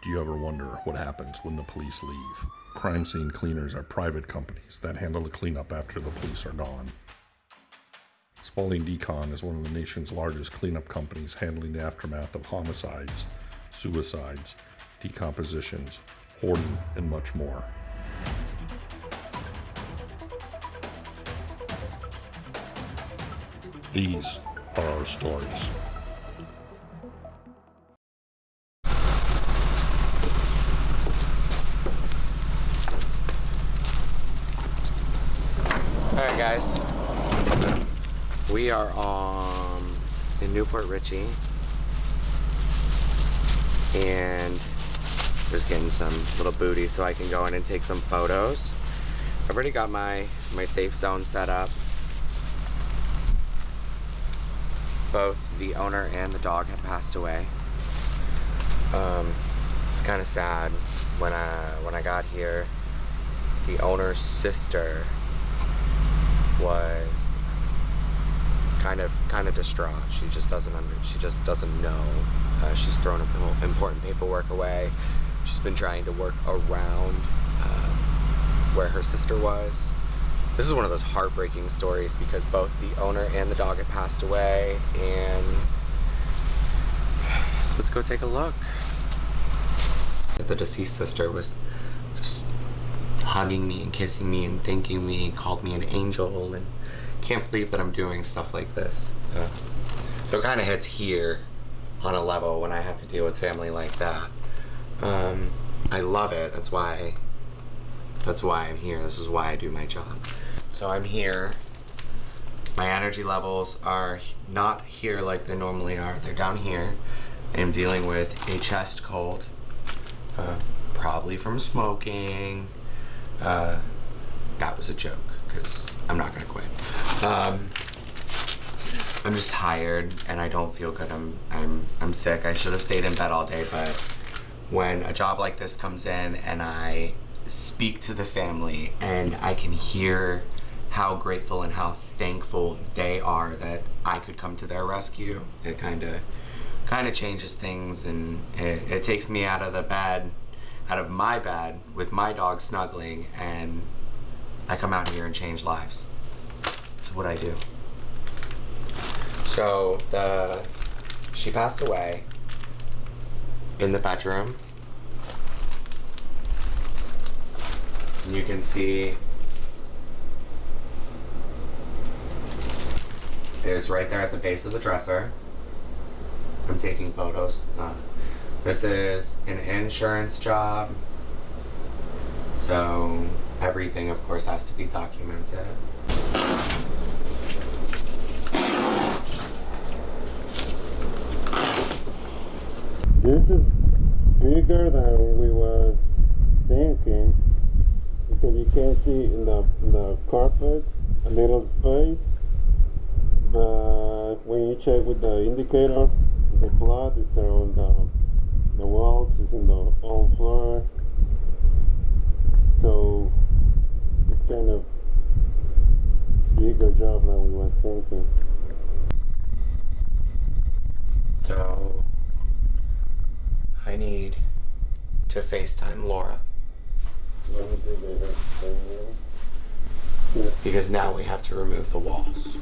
Do you ever wonder what happens when the police leave? Crime scene cleaners are private companies that handle the cleanup after the police are gone. Spalding Decon is one of the nation's largest cleanup companies handling the aftermath of homicides, suicides, decompositions, hoarding, and much more. These are our stories. Alright guys, we are um, in New Port Richey and just getting some little booty so I can go in and take some photos. I've already got my, my safe zone set up. Both the owner and the dog had passed away. Um, it's kind of sad when I, when I got here. The owner's sister was kind of kind of distraught. She just doesn't under, she just doesn't know. Uh, she's thrown important paperwork away. She's been trying to work around uh, where her sister was. This is one of those heartbreaking stories because both the owner and the dog had passed away and let's go take a look. The deceased sister was just hugging me and kissing me and thanking me, called me an angel, and can't believe that I'm doing stuff like this. Uh, so it kind of hits here on a level when I have to deal with family like that. Um, I love it. That's why. That's why I'm here. This is why I do my job. So I'm here. My energy levels are not here like they normally are. They're down here. I am dealing with a chest cold, uh, probably from smoking, uh, that was a joke because I'm not gonna quit. Um, I'm just tired and I don't feel good. I'm I'm I'm sick. I should have stayed in bed all day, but when a job like this comes in and I speak to the family and I can hear how grateful and how thankful they are that I could come to their rescue, it kind of kind of changes things and it, it takes me out of the bed out of my bed with my dog snuggling and I come out here and change lives. It's what I do. So the she passed away in the bedroom. And you can see it was right there at the base of the dresser. I'm taking photos. Uh, this is an insurance job. So everything of course has to be documented. This is bigger than we were thinking because you can see in the, in the carpet a little space but when you check with the indicator the blood is around the the walls is in the old floor. So it's kind of bigger job than we was thinking. So I need to FaceTime Laura. Because now we have to remove the walls.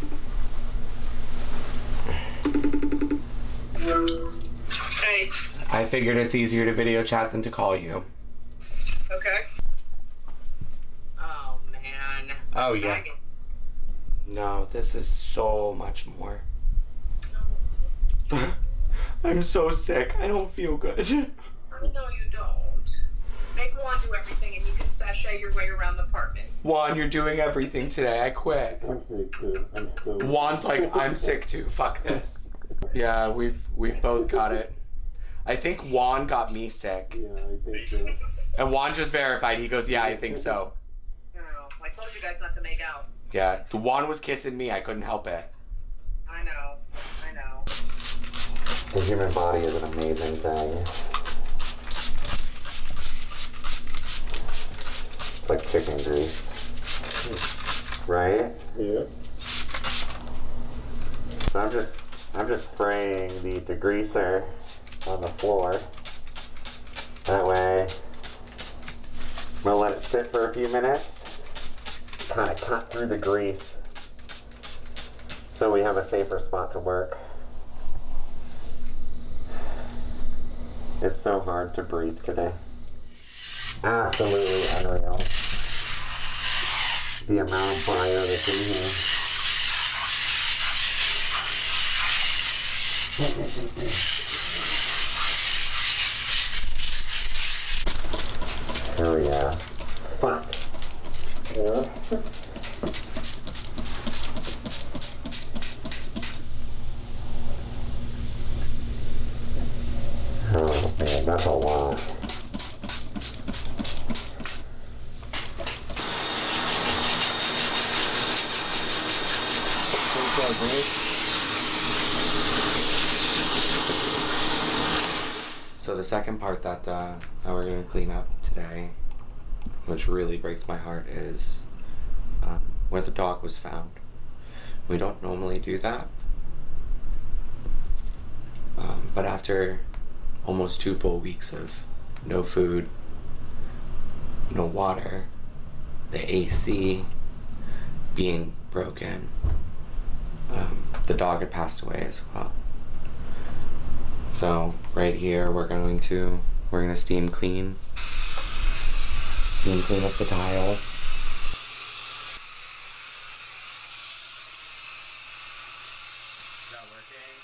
Hey. I figured it's easier to video chat than to call you. Okay. Oh man. Oh, It's yeah. maggots. No, this is so much more. I'm so sick. I don't feel good. I know you don't. Make Juan do everything, and you can sashay your way around the apartment. Juan, you're doing everything today. I quit. I'm sick too I'm so Juan's like, I'm sick too. Fuck this. Yeah, we've we've both got it. I think Juan got me sick. yeah I think so And Juan just verified. He goes, Yeah, I think so. No, I told you guys not to make out. Yeah. The Juan was kissing me. I couldn't help it. I know. I know. The human body is an amazing thing. It's like chicken grease. Right? yeah So I'm just I'm just spraying the degreaser on the floor. That way, I'm gonna let it sit for a few minutes, kind of cut through the grease, so we have a safer spot to work. It's so hard to breathe today. Absolutely unreal. The amount of bio that's in here. yeah. Fuck. Oh man, that's a lot. So the second part that uh, that we're gonna clean up today, which really breaks my heart, is um, where the dog was found. We don't normally do that, um, but after almost two full weeks of no food, no water, the AC being broken, um, the dog had passed away as well. So right here, we're going to we're gonna steam clean, steam clean up the tile. Is that working?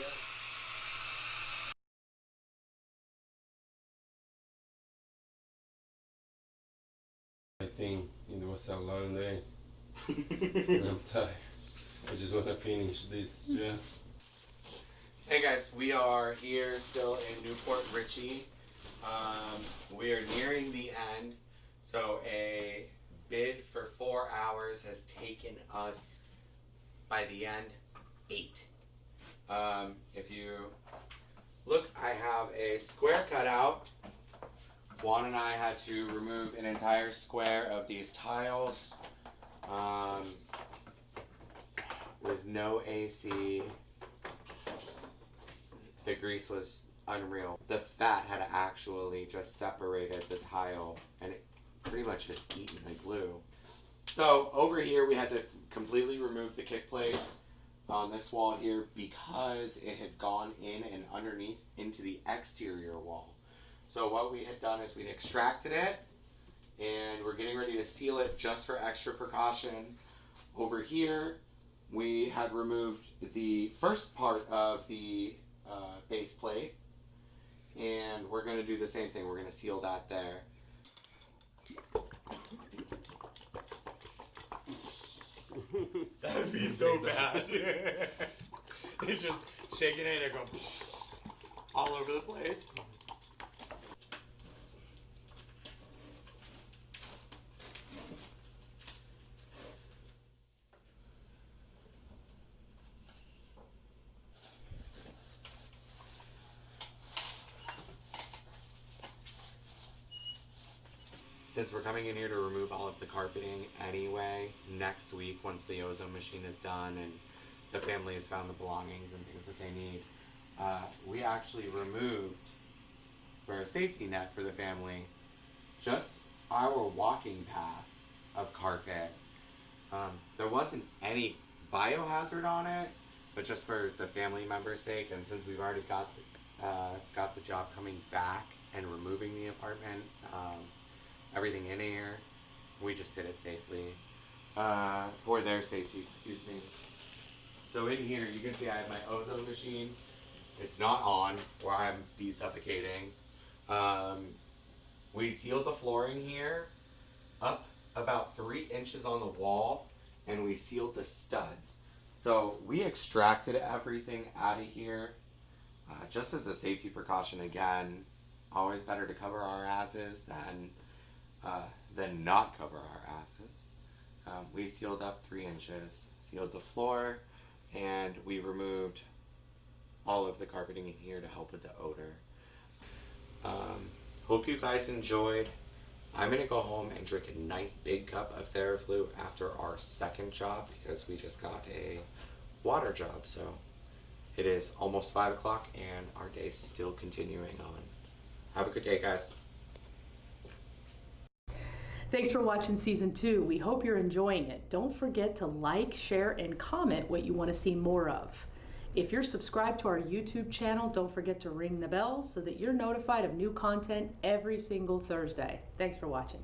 Yeah. I think it was a long day. I'm tired. I just wanna finish this. Yeah. Hey guys, we are here still in New Port Richey. Um, we are nearing the end. So a bid for four hours has taken us by the end eight. Um, if you look, I have a square cutout. Juan and I had to remove an entire square of these tiles um, with no AC the grease was unreal. The fat had actually just separated the tile and it pretty much just eaten the glue. So over here we had to completely remove the kick plate on this wall here because it had gone in and underneath into the exterior wall. So what we had done is we'd extracted it and we're getting ready to seal it just for extra precaution. Over here we had removed the first part of the uh, base plate and we're going to do the same thing. We're going to seal that there. That would be so bad. It's just shaking it and go all over the place since we're coming in here to remove all of the carpeting anyway, next week, once the ozone machine is done and the family has found the belongings and things that they need, uh, we actually removed, for a safety net for the family, just our walking path of carpet. Um, there wasn't any biohazard on it, but just for the family member's sake, and since we've already got uh, got the job coming back and removing the apartment, um, everything in here. We just did it safely. Uh, for their safety, excuse me. So in here, you can see I have my ozone machine. It's not on, or I'm be suffocating. Um, we sealed the flooring here up about three inches on the wall, and we sealed the studs. So we extracted everything out of here, uh, just as a safety precaution. Again, always better to cover our asses than uh, than not cover our asses. Um, we sealed up three inches, sealed the floor, and we removed all of the carpeting in here to help with the odor. Um, hope you guys enjoyed. I'm gonna go home and drink a nice big cup of Theraflu after our second job because we just got a water job. So it is almost five o'clock and our day is still continuing on. Have a good day, guys. Thanks for watching season two. We hope you're enjoying it. Don't forget to like, share, and comment what you want to see more of. If you're subscribed to our YouTube channel, don't forget to ring the bell so that you're notified of new content every single Thursday. Thanks for watching.